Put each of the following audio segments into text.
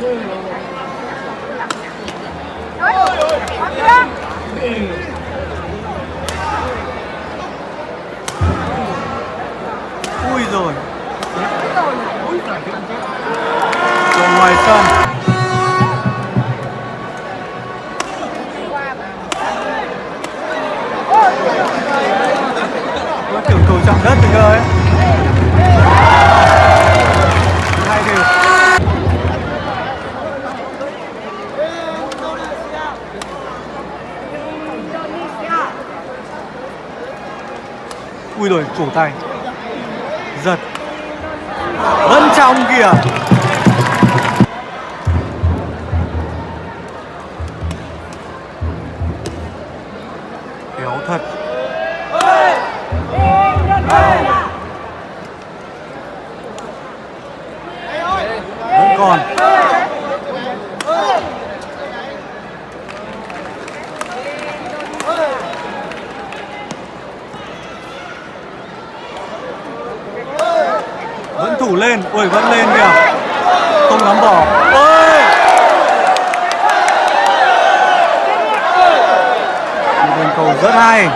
doing tay. Giật. Vẫn trong kìa. rất hay.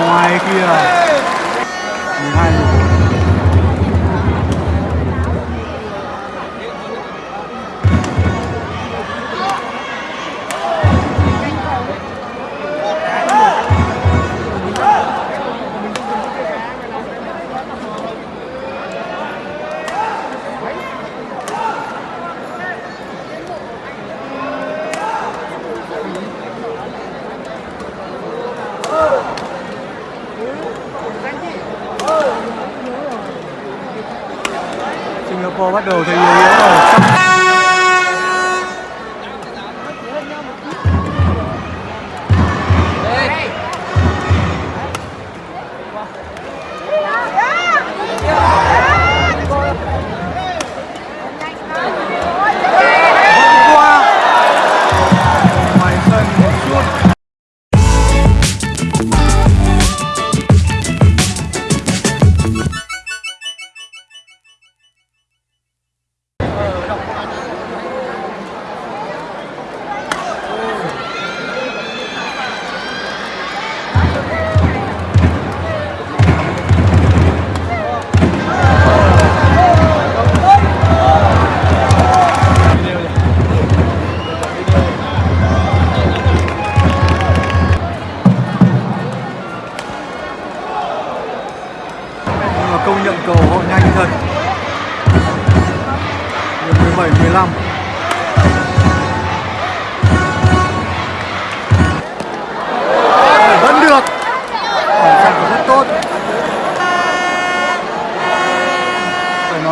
Ngoài kia. Liverpool bắt đầu thấy yếu yếu rồi.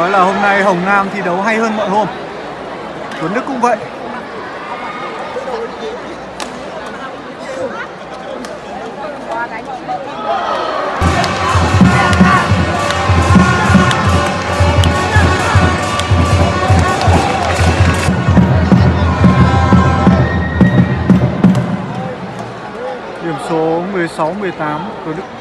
nói là hôm nay Hồng Nam thi đấu hay hơn mọi hôm. Tuấn Đức cũng vậy. Điểm số 16-18 Tuấn Đức.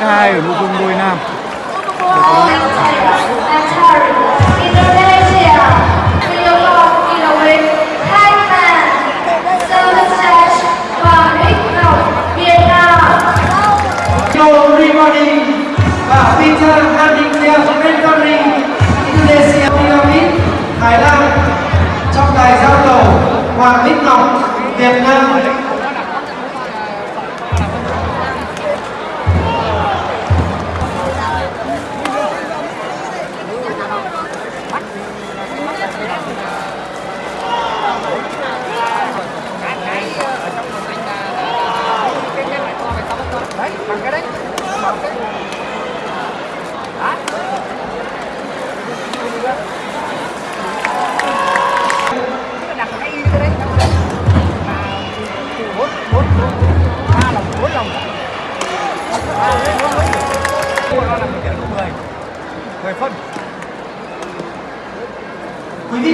Thứ hai ở nội dung đôi nam.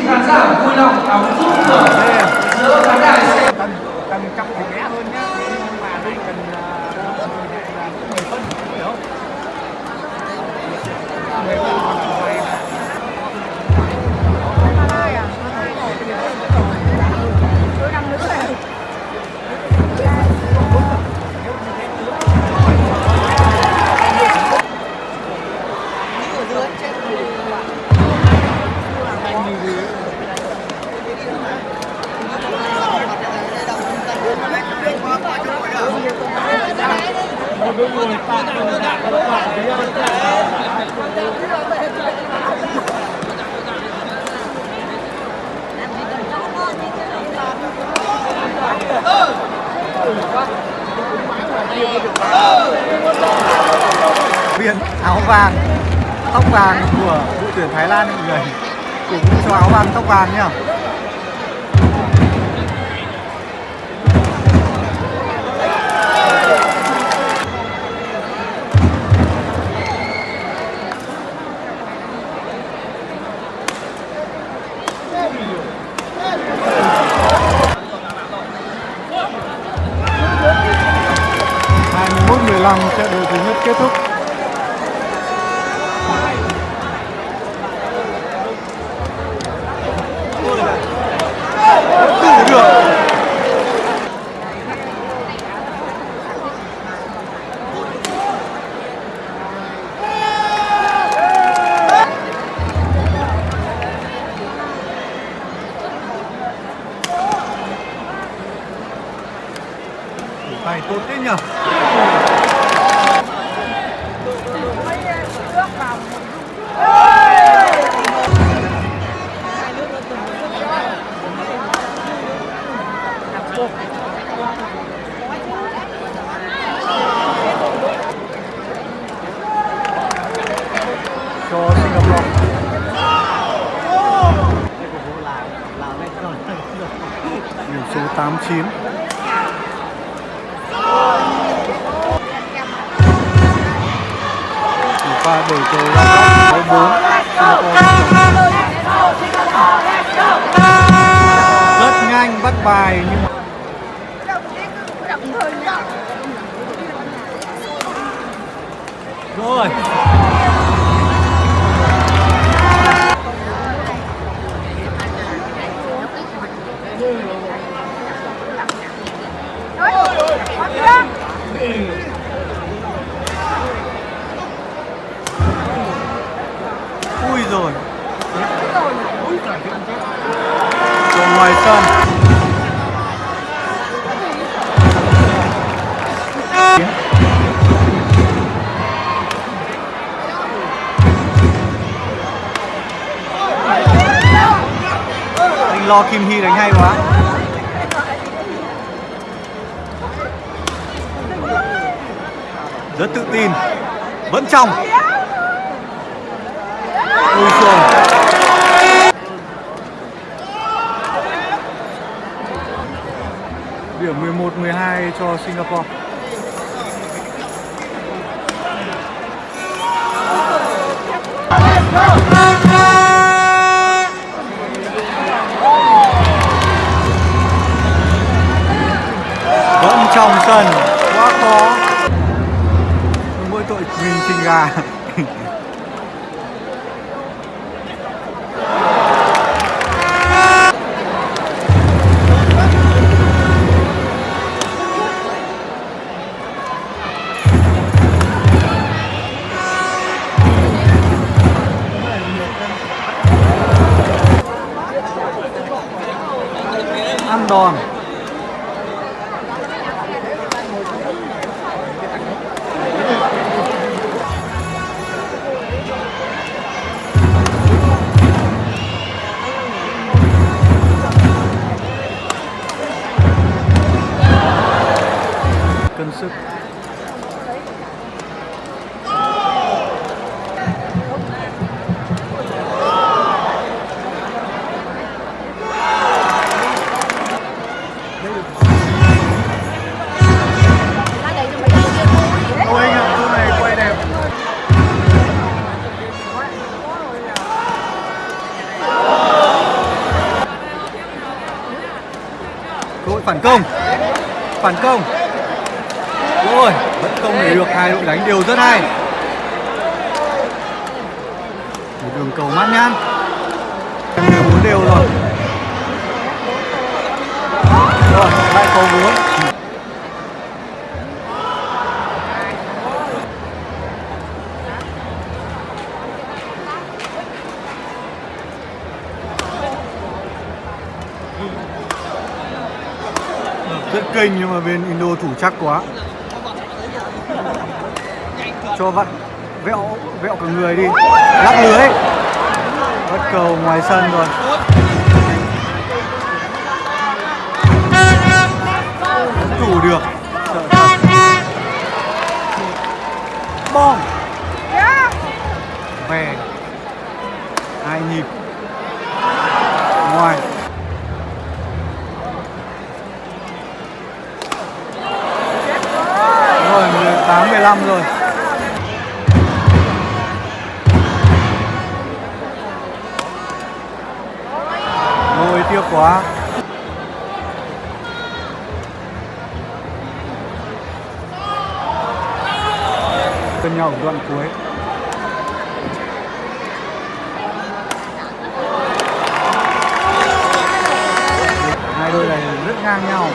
Khán giả vui lòng đóng vũ vàng tóc vàng nhá. Hai mươi mười lăm trận đấu thứ nhất kết thúc. 89 và pha đổi tới sáu bốn. Rất nhanh bắt bài nhưng mà rồi. Rồi. Rồi ngoài sân. Anh lo Kim Hy đánh hay quá. Rất tự tin. Vẫn trong điểm 11 12 cho Singapore. Vẫn trong sân. Quá khó. Mỗi tội mình trình gà ăn đòn. Cân sức. Phản công. Phản công. Rồi, vẫn không để được hai đội đánh đều rất hay. Một đường cầu mát nhan đều muốn đều rồi. Rồi, lại cầu muốn. Kênh nhưng mà bên Indo thủ chắc quá. Cho vặn, vẹo vẹo cả người đi. Lắc lưới. Bất cầu ngoài sân rồi. Không thủ được. Bom. Về hai nhịp ngoài rồi 18 15 rồi. Ôi, tiếc quá. Cân nhau ở đoạn cuối. Hai đôi này rất ngang nhau.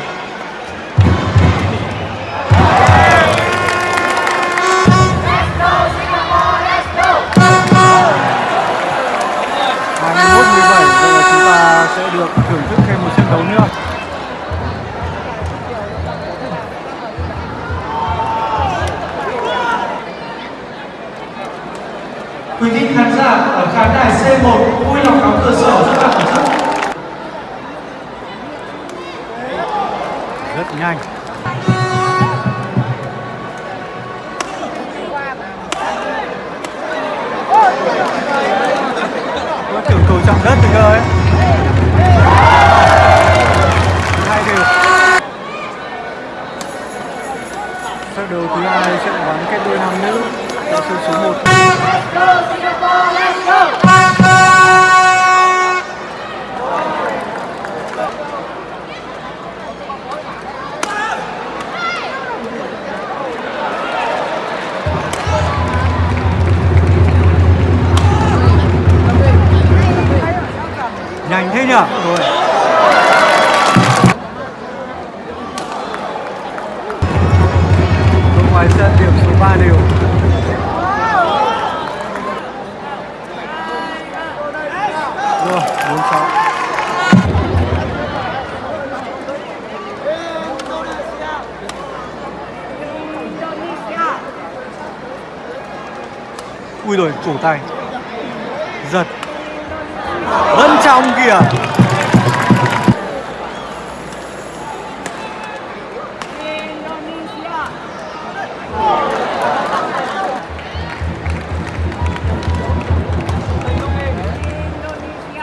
Được thưởng thức thêm một trận đấu nữa. Quý vị khán giả ở khán đài C1 vui lòng đóng cửa sổ cho bạn tổ chức. rất nhanh. Tưởng cầu chạm đất rồi cơ ấy hai đều sau đầu thứ hai trận bắn kết đôi nam nữ đội sân số 1 nhanh thế nhỉ? Tay. Giật. Vẫn trong kìa.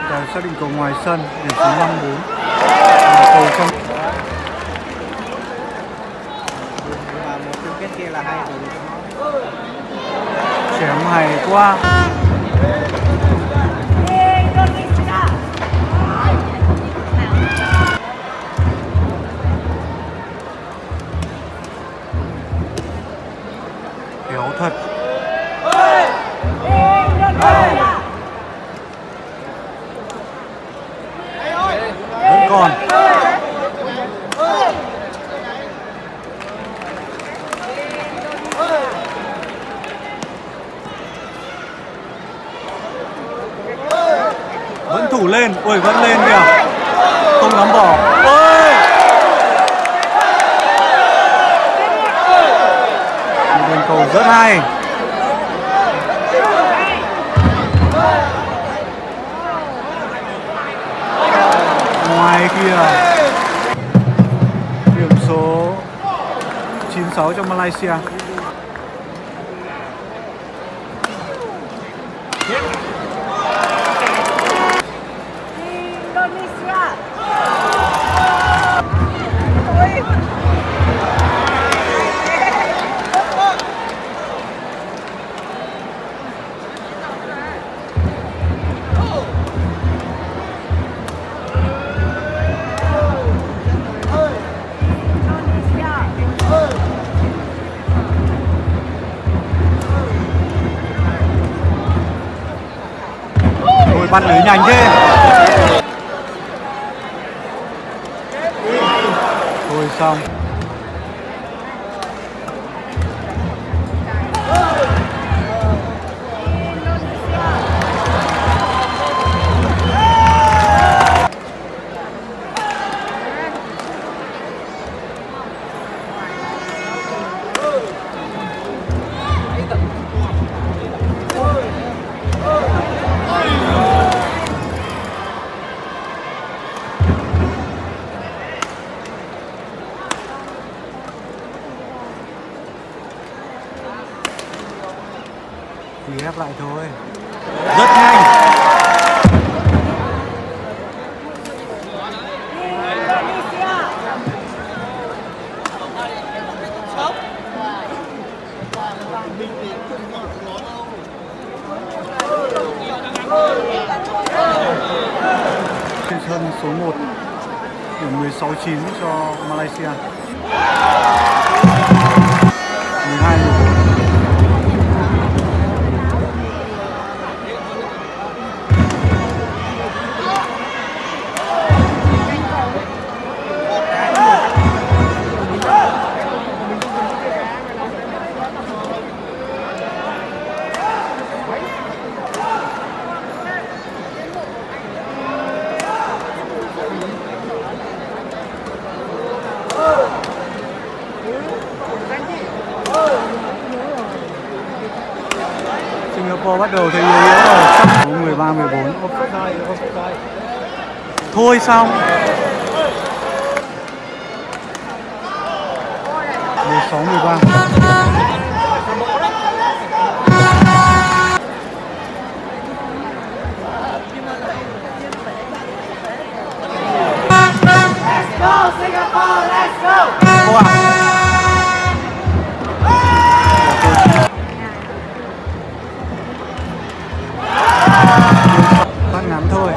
Và xác định cầu ngoài sân điểm số 54 cầu trong mà một chung kết kia là hai đội chém hay quá khéo ngoài kia. Điểm số 96 cho Malaysia. văn lưới nhanh thế. Thôi xong. quý ép lại thôi. Rất nhanh. Trên sân số 1 điểm 16-9 cho Malaysia. xong mười sáu mười ba. Bắt ngắn thôi.